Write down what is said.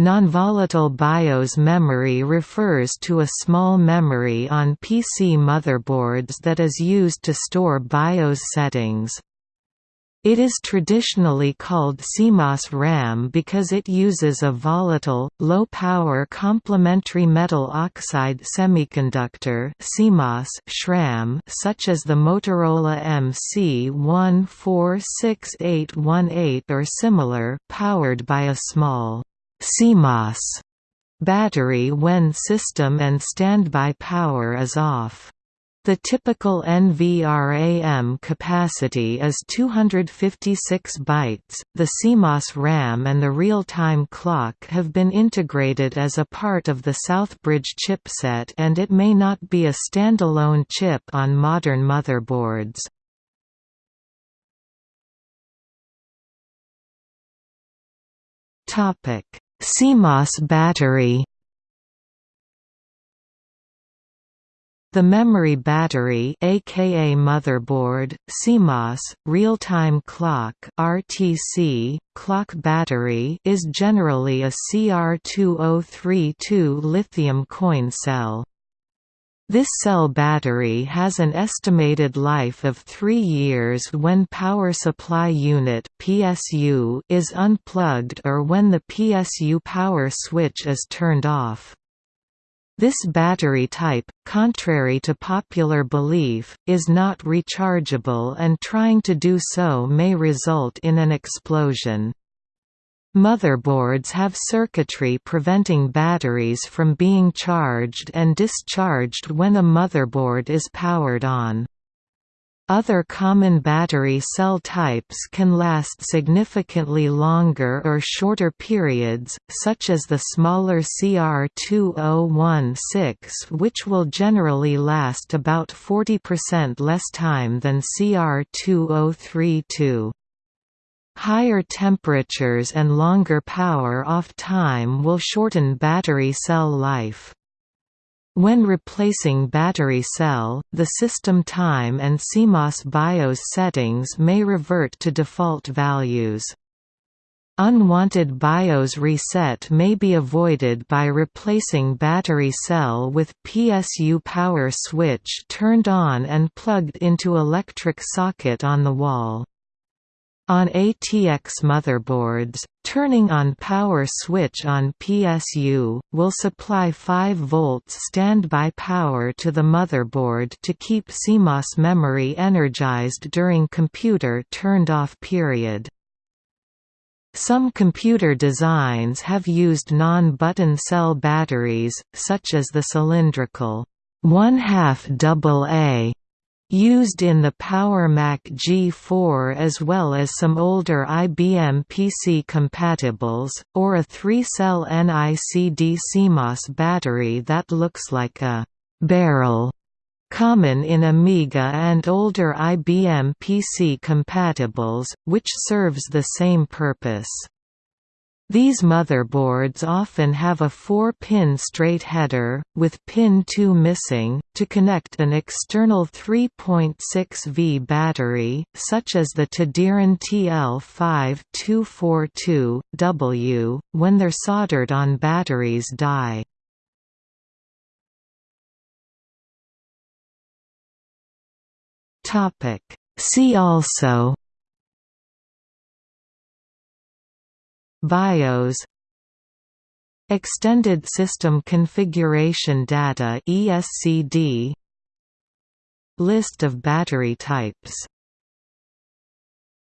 Non-volatile BIOS memory refers to a small memory on PC motherboards that is used to store BIOS settings. It is traditionally called CMOS RAM because it uses a volatile, low-power complementary metal oxide semiconductor CMOS SRAM such as the Motorola MC146818 or similar powered by a small CMOS battery when system and standby power is off. The typical NVRAM capacity is 256 bytes. The CMOS RAM and the real-time clock have been integrated as a part of the Southbridge chipset and it may not be a standalone chip on modern motherboards. Topic: CMOS battery The memory battery aka motherboard, CMOS, real-time clock RTC, clock battery is generally a CR2032 lithium coin cell. This cell battery has an estimated life of 3 years when power supply unit PSU is unplugged or when the PSU power switch is turned off. This battery type, contrary to popular belief, is not rechargeable and trying to do so may result in an explosion. Motherboards have circuitry preventing batteries from being charged and discharged when a motherboard is powered on. Other common battery cell types can last significantly longer or shorter periods, such as the smaller CR2016 which will generally last about 40% less time than CR2032. Higher temperatures and longer power off time will shorten battery cell life. When replacing battery cell, the system time and CMOS BIOS settings may revert to default values. Unwanted BIOS reset may be avoided by replacing battery cell with PSU power switch turned on and plugged into electric socket on the wall. On ATX motherboards, turning on power switch on PSU, will supply 5 volts standby power to the motherboard to keep CMOS memory energized during computer turned off period. Some computer designs have used non-button cell batteries, such as the cylindrical 1 half AA Used in the Power Mac G4 as well as some older IBM PC compatibles, or a 3-cell NICD CMOS battery that looks like a «barrel» common in Amiga and older IBM PC compatibles, which serves the same purpose. These motherboards often have a 4-pin straight header, with pin 2 missing, to connect an external 3.6V battery, such as the Tadiran TL5242W, when their soldered on batteries die. See also BIOS Extended System Configuration Data ESCD List of battery types